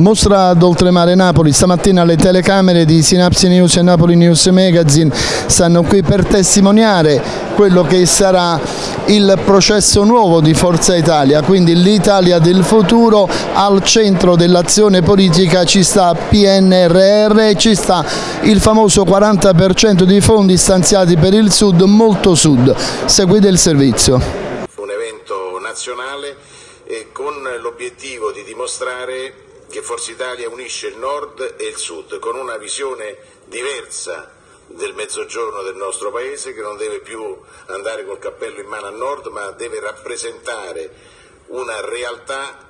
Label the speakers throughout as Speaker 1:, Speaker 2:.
Speaker 1: Mostra ad Oltremare Napoli, stamattina le telecamere di Synapse News e Napoli News Magazine stanno qui per testimoniare quello che sarà il processo nuovo di Forza Italia, quindi l'Italia del futuro al centro dell'azione politica ci sta PNRR e ci sta il famoso 40% di fondi stanziati per il sud, molto sud. Seguite il servizio.
Speaker 2: Un evento nazionale con l'obiettivo di dimostrare che Forza Italia unisce il nord e il sud con una visione diversa del mezzogiorno del nostro paese che non deve più andare col cappello in mano a nord ma deve rappresentare una realtà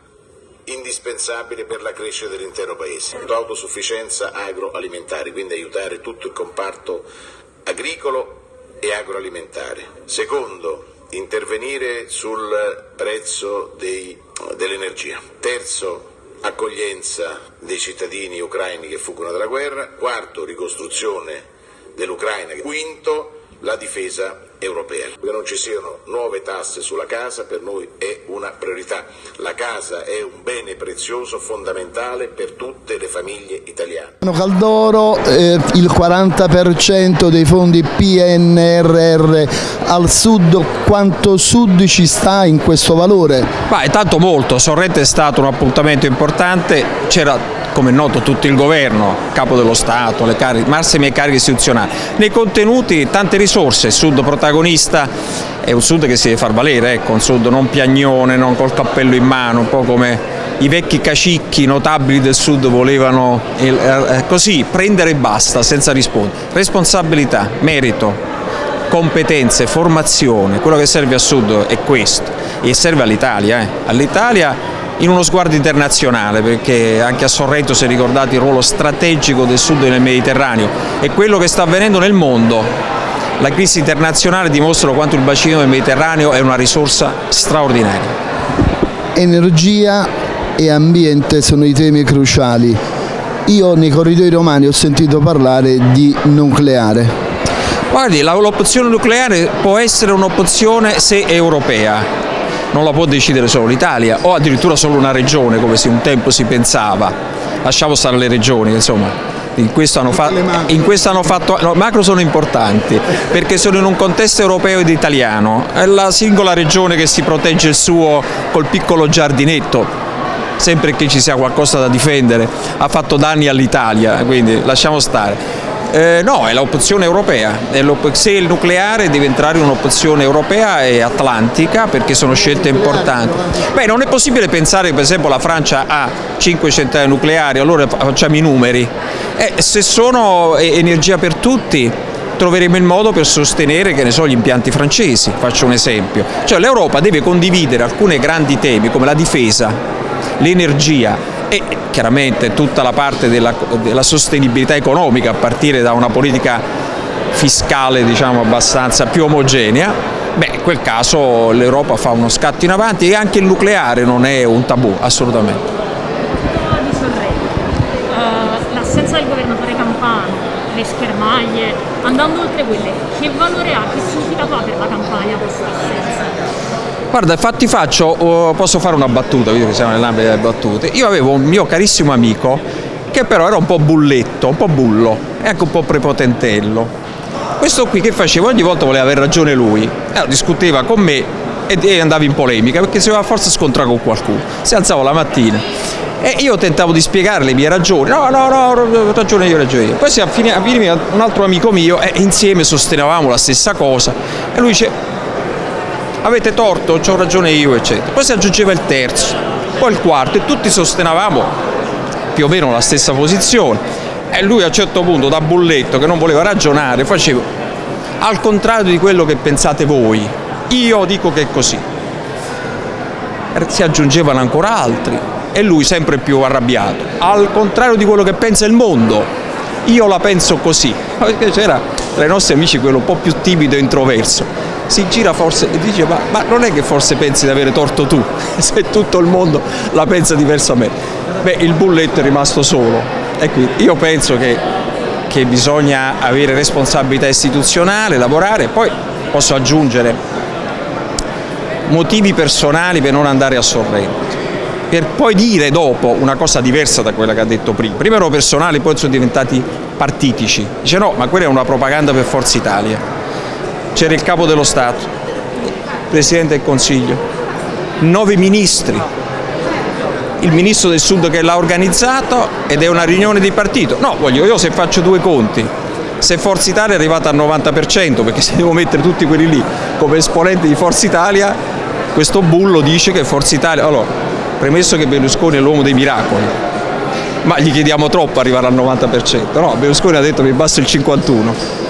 Speaker 2: indispensabile per la crescita dell'intero paese. Autosufficienza agroalimentare, quindi aiutare tutto il comparto agricolo e agroalimentare. Secondo, intervenire sul prezzo dell'energia. Terzo, accoglienza dei cittadini ucraini che fuggono dalla guerra, quarto ricostruzione dell'Ucraina, quinto la difesa europea. Che non ci siano nuove tasse sulla casa per noi è una priorità. La casa è un bene prezioso, fondamentale per tutte le famiglie italiane.
Speaker 1: Caldoro, eh, il 40% dei fondi PNRR al sud, quanto sud ci sta in questo valore?
Speaker 3: Ma è tanto molto, Sorrente è stato un appuntamento importante, c'era come è noto tutto il governo, capo dello Stato, le cariche, massime cariche istituzionali. Nei contenuti tante risorse, il Sud protagonista, è un Sud che si deve far valere, ecco, un Sud non piagnone, non col cappello in mano, un po' come i vecchi cacicchi notabili del Sud volevano eh, eh, così prendere e basta senza rispondere. Responsabilità, merito, competenze, formazione, quello che serve al Sud è questo e serve all'Italia, eh. all'Italia in uno sguardo internazionale perché anche a Sorrento si è ricordato il ruolo strategico del sud nel Mediterraneo e quello che sta avvenendo nel mondo. La crisi internazionale dimostra quanto il bacino del Mediterraneo è una risorsa straordinaria.
Speaker 1: Energia e ambiente sono i temi cruciali. Io nei corridoi romani ho sentito parlare di nucleare.
Speaker 3: Guardi, l'opzione nucleare può essere un'opzione se europea, non la può decidere solo l'Italia o addirittura solo una regione come un tempo si pensava, lasciamo stare le regioni insomma. In questo, hanno fatto, in questo hanno fatto, no, macro sono importanti perché sono in un contesto europeo ed italiano, è la singola regione che si protegge il suo col piccolo giardinetto, sempre che ci sia qualcosa da difendere, ha fatto danni all'Italia, quindi lasciamo stare. Eh, no, è l'opzione europea, se il nucleare deve entrare in un'opzione europea e atlantica perché sono scelte importanti. Beh, non è possibile pensare che per esempio la Francia ha 5 centrali nucleari, allora facciamo i numeri. Eh, se sono energia per tutti troveremo il modo per sostenere che ne so, gli impianti francesi, faccio un esempio. Cioè l'Europa deve condividere alcuni grandi temi come la difesa, l'energia e chiaramente tutta la parte della, della sostenibilità economica a partire da una politica fiscale diciamo, abbastanza più omogenea, beh, in quel caso l'Europa fa uno scatto in avanti e anche il nucleare non è un tabù, assolutamente.
Speaker 4: L'assenza del governatore Campano, le schermaglie, andando oltre quelle, che valore ha, che significato ha per la campagna questa assenza?
Speaker 3: Guarda, infatti faccio, posso fare una battuta, visto che siamo nell'ambito delle battute. Io avevo un mio carissimo amico che però era un po' bulletto, un po' bullo e anche un po' prepotentello. Questo qui che faceva ogni volta voleva aver ragione lui, allora, discuteva con me e andava in polemica perché si aveva forse scontrare con qualcuno. Si alzava la mattina e io tentavo di spiegare le mie ragioni, no, no, no, ragione io, ragione io. Poi si avveniva un altro amico mio e insieme sostenevamo la stessa cosa e lui dice avete torto, ho ragione io, eccetera. Poi si aggiungeva il terzo, poi il quarto e tutti sostenevamo più o meno la stessa posizione e lui a un certo punto da bulletto che non voleva ragionare faceva al contrario di quello che pensate voi, io dico che è così. Si aggiungevano ancora altri e lui sempre più arrabbiato, al contrario di quello che pensa il mondo, io la penso così. C'era tra i nostri amici quello un po' più timido e introverso si gira forse e dice ma, ma, non è che forse pensi di avere torto tu, se tutto il mondo la pensa diversamente. Beh, il bulletto è rimasto solo e quindi io penso che, che bisogna avere responsabilità istituzionale, lavorare, poi posso aggiungere motivi personali per non andare a Sorrento. per poi dire dopo una cosa diversa da quella che ha detto prima. Prima erano personali, poi sono diventati partitici. Dice no, ma quella è una propaganda per Forza Italia. C'era il capo dello Stato, il Presidente del Consiglio, nove ministri, il ministro del Sud che l'ha organizzato ed è una riunione di partito. No, voglio io se faccio due conti, se Forza Italia è arrivata al 90%, perché se devo mettere tutti quelli lì come esponenti di Forza Italia, questo bullo dice che Forza Italia... Allora, premesso che Berlusconi è l'uomo dei miracoli, ma gli chiediamo troppo arrivare al 90%, no, Berlusconi ha detto che basta il 51%.